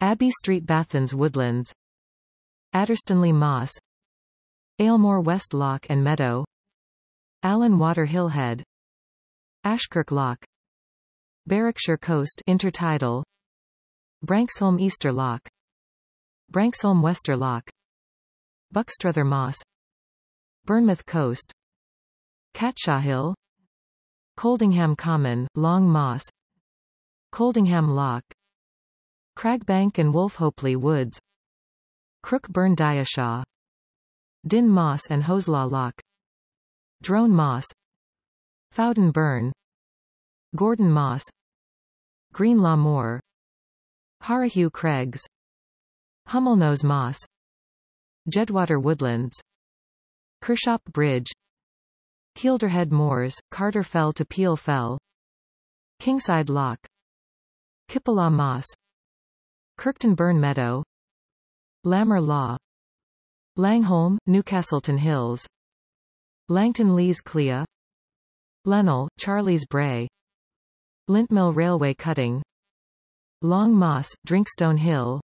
Abbey Street Bathans Woodlands Adderstonlee Moss Alemoor West Loch and Meadow Allan Water Hillhead Ashkirk Loch Berwickshire Coast Intertidal Branxholme Easter Loch Branxholme Wester Loch Buckstruther Moss Burnmouth Coast Catshaw Hill Coldingham Common, Long Moss Coldingham Loch Cragbank and Wolfehopelee Woods Crook Burn Diashaw Din Moss and Hoselaw Loch Drone Moss Fowden Burn Gordon Moss Greenlaw Moor Hareheugh Craigs Hummelknowes Moss Jedwater Woodlands Kershope Bridge Kielderhead Moors, Carter Fell to Peel Fell Kingside Loch Kippilaw Moss Kirkton Burn Meadow. Lammer Law. Langholm, Newcastleton Hills. Langton Lees Cleuch. Lennel, Charley's Brae. Lintmill Railway Cutting. Long Moss, Drinkstone Hill.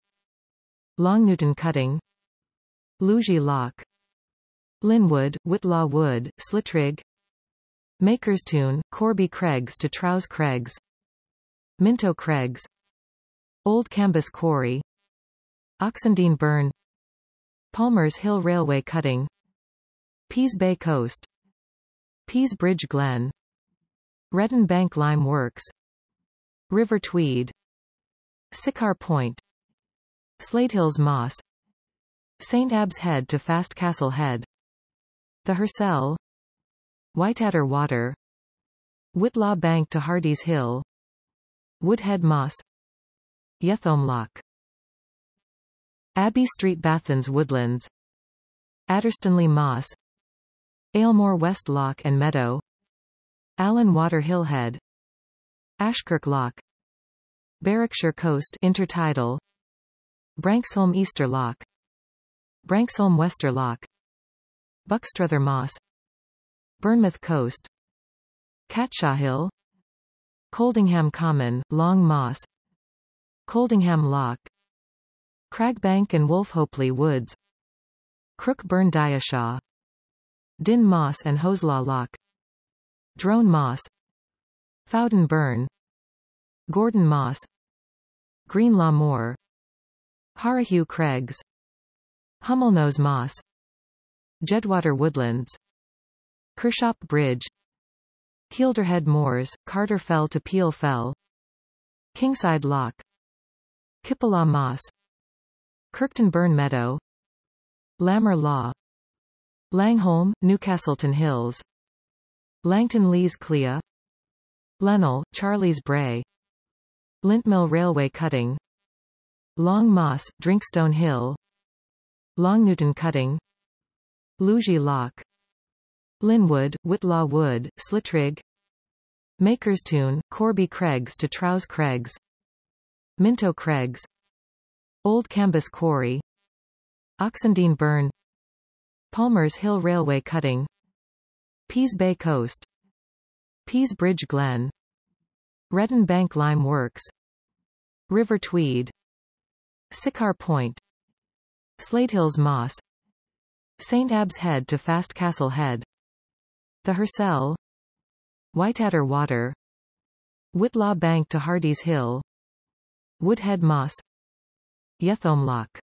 Longnewton Cutting. Lurgie Loch Linwood, Whitlaw Wood, Slitrig. Makerstoun, Corbie Craigs to Trows Craigs. Minto Craigs Old Cambus Quarry. Oxendean Burn. Palmer's Hill Railway Cutting. Pease Bay Coast. Pease Bridge Glen. Redden Bank Lime Works. River Tweed. Siccar Point. Sladehills Moss. St. Abbs Head to Fast Castle Head. The Hirsel Whiteadder Water. Whitlaw Bank to Hardy's Hill. Woodhead Moss Yetholm Loch. Abbey Street Bathans Woodlands. Adderstonlee Moss. Alemoor West Loch and Meadow. Allan Water Hillhead Ashkirk Loch. Berwickshire Coast Intertidal. Branxholme Easter Loch. Branxholme Wester Loch. Buckstruther Moss. Burnmouth Coast. Catshaw Hill. Coldingham Common, Long Moss Coldingham Loch Cragbank and Wolfehopelee Woods Crook Burn Diashaw Din Moss and Hoselaw Loch Drone Moss Fowden Burn Gordon Moss Greenlaw Moor Hareheugh Craigs Hummelknowes Moss Jedwater Woodlands Kershope Bridge Kielderhead Moors, Carter Fell to Peel Fell Kingside Loch Kippilaw Moss Kirkton Burn Meadow Lammer Law Langholm, Newcastleton Hills Langton Lees Cleuch Lennel, Charley's Brae Lintmill Railway Cutting Long Moss, Drinkstone Hill Longnewton Cutting Lurgie Loch Linwood, Whitlaw Wood, Slitrig Makerstoun, Corbie Craigs to Trows Craigs Minto Craigs Old Cambus Quarry. Oxendean Burn. Palmer's Hill Railway Cutting. Pease Bay Coast. Pease Bridge Glen. Redden Bank Lime Works. River Tweed. Siccar Point. Sladehills Moss. St. Abbs Head to Fast Castle Head. The Hirsel Whiteadder Water. Whitlaw Bank to Hardy's Hill Woodhead Moss. Yetholm Loch